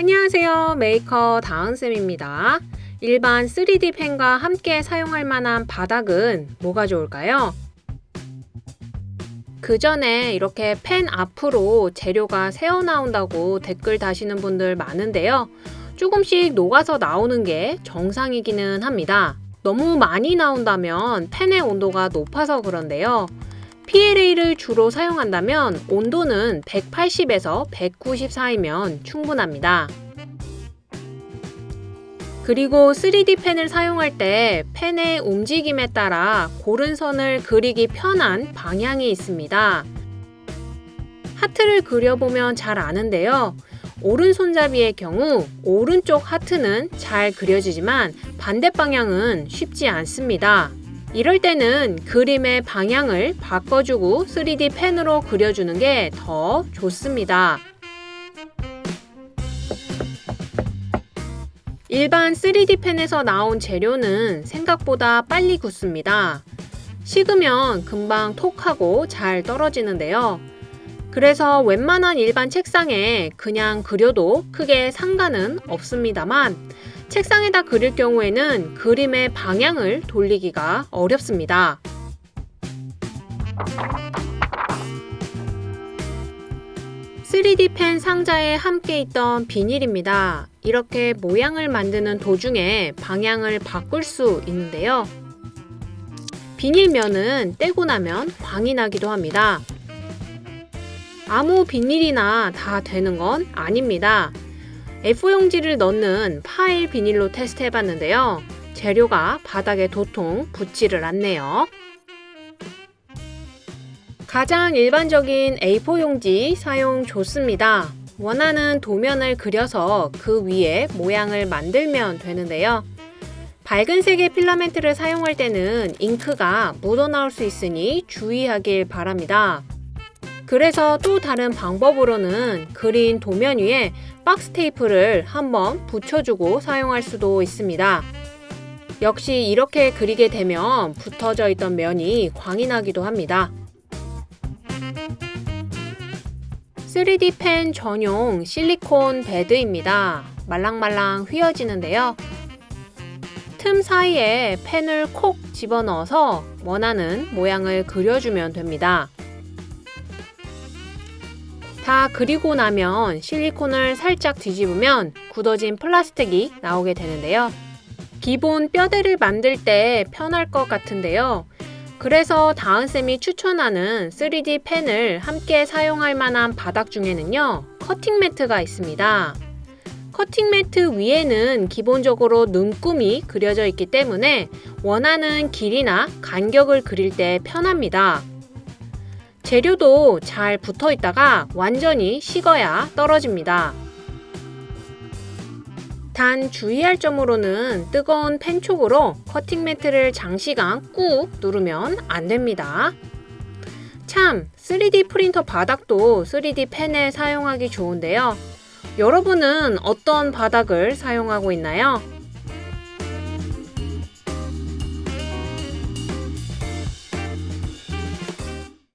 안녕하세요. 메이커 다은쌤입니다. 일반 3D 펜과 함께 사용할 만한 바닥은 뭐가 좋을까요? 그 전에 이렇게 펜 앞으로 재료가 새어나온다고 댓글 다시는 분들 많은데요. 조금씩 녹아서 나오는 게 정상이기는 합니다. 너무 많이 나온다면 펜의 온도가 높아서 그런데요 PLA를 주로 사용한다면 온도는 180에서 190 사이면 충분합니다. 그리고 3D 펜을 사용할 때 펜의 움직임에 따라 고른 선을 그리기 편한 방향이 있습니다. 하트를 그려보면 잘 아는데요. 오른손잡이의 경우 오른쪽 하트는 잘 그려지지만 반대 방향은 쉽지 않습니다. 이럴 때는 그림의 방향을 바꿔주고 3D 펜으로 그려주는 게 더 좋습니다. 일반 3D 펜에서 나온 재료는 생각보다 빨리 굳습니다. 식으면 금방 톡하고 잘 떨어지는데요. 그래서 웬만한 일반 책상에 그냥 그려도 크게 상관은 없습니다만 책상에다 그릴 경우에는 그림의 방향을 돌리기가 어렵습니다. (3D) 펜 상자에 함께 있던 비닐입니다. 이렇게 모양을 만드는 도중에 방향을 바꿀 수 있는데요. 비닐면은 떼고 나면 광이 나기도 합니다. 아무 비닐이나 다 되는 건 아닙니다. F용지를 넣는 파일 비닐로 테스트 해봤는데요. 재료가 바닥에 도통 붙지를 않네요. 가장 일반적인 A4 용지 사용 좋습니다. 원하는 도면을 그려서 그 위에 모양을 만들면 되는데요. 밝은 색의 필라멘트를 사용할 때는 잉크가 묻어나올 수 있으니 주의하길 바랍니다. 그래서 또 다른 방법으로는 그린 도면 위에 박스 테이프를 한번 붙여주고 사용할 수도 있습니다. 역시 이렇게 그리게 되면 붙어져 있던 면이 광이 나기도 합니다. 3D 펜 전용 실리콘 베드입니다. 말랑말랑 휘어지는데요. 틈 사이에 펜을 콕 집어넣어서 원하는 모양을 그려주면 됩니다. 다 그리고 나면 실리콘을 살짝 뒤집으면 굳어진 플라스틱이 나오게 되는데요. 기본 뼈대를 만들 때 편할 것 같은데요. 그래서 다은쌤이 추천하는 3D 펜을 함께 사용할 만한 바닥 중에는요. 커팅 매트가 있습니다. 커팅 매트 위에는 기본적으로 눈금이 그려져 있기 때문에 원하는 길이나 간격을 그릴 때 편합니다. 재료도 잘 붙어 있다가 완전히 식어야 떨어집니다. 단 주의할 점으로는 뜨거운 펜촉으로 커팅 매트를 장시간 꾹 누르면 안됩니다. 참 3D 프린터 바닥도 3D 펜에 사용하기 좋은데요. 여러분은 어떤 바닥을 사용하고 있나요?